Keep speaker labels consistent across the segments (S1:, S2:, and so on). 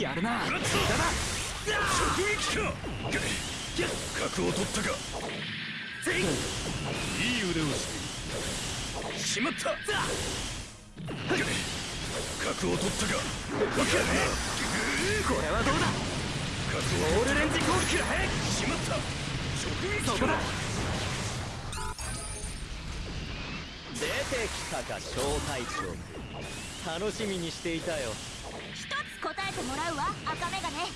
S1: やるな。
S2: 食らった直撃か角を取ったかいい腕をしてしまった。角を取ったか
S1: これはどうだ？オールレンジ攻撃だ
S2: しまった。直撃
S1: そこだ。
S3: 出てきたか小隊長。楽しみにしていたよ
S4: てもらうわ赤メガネ。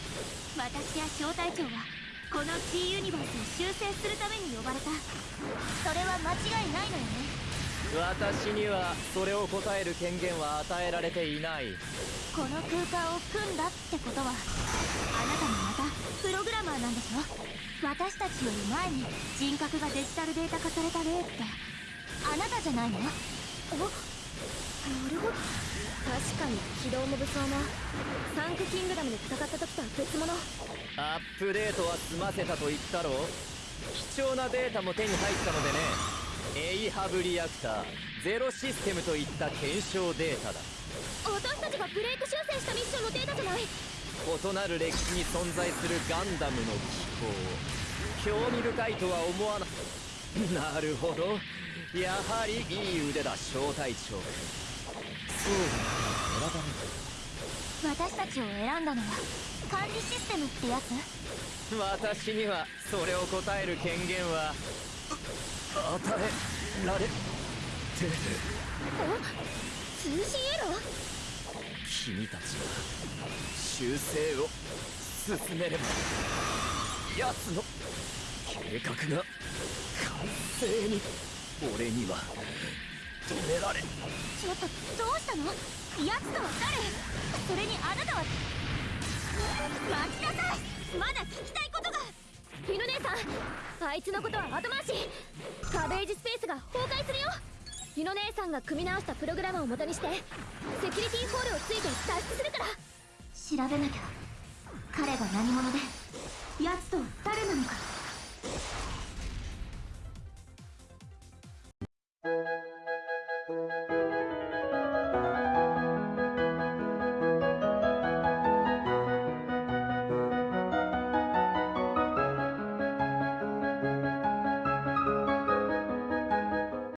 S4: 私や小隊長はこの T ユニバースを修正するために呼ばれた。それは間違いないのよね。
S3: 私にはそれを答える権限は与えられていない。
S4: この空間を組んだってことはあなたもまたプログラマーなんでしょ？私たちより前に人格がデジタルデータ化された例ってあなたじゃないの？
S5: なるほど確かに機動モブソーもサンクキングダムで戦った時とは別物。
S3: アップデートは済ませたと言ったろ貴重なデータも手に入ったのでね。エイハブリアクターゼロシステムといった検証データだ。
S5: 私たちがブレイク修正したミッションのデータじゃない。
S3: 異なる歴史に存在するガンダムの機構興味深いとは思わな なるほど。やはりいい腕だ小隊長。君そうだ選ばれ
S4: 私たちを選んだのは管理システムってやつ？
S3: 私にはそれを答える権限は与えられて
S5: 通信エラー
S3: 君たちは修正を進めれば奴の計画が完成に。俺には止められ
S4: ちょっとどうしたの奴とは誰それにあなたは待ちなさい。まだ聞きたいことが
S5: フィノ姉さんあいつのことは後回しカベージスペースが崩壊するよ。フィノ姉さんが組み直したプログラムを元にしてセキュリティホールをついて脱出するか。ら
S4: 調べなきゃ。彼が何者で奴と誰なのか。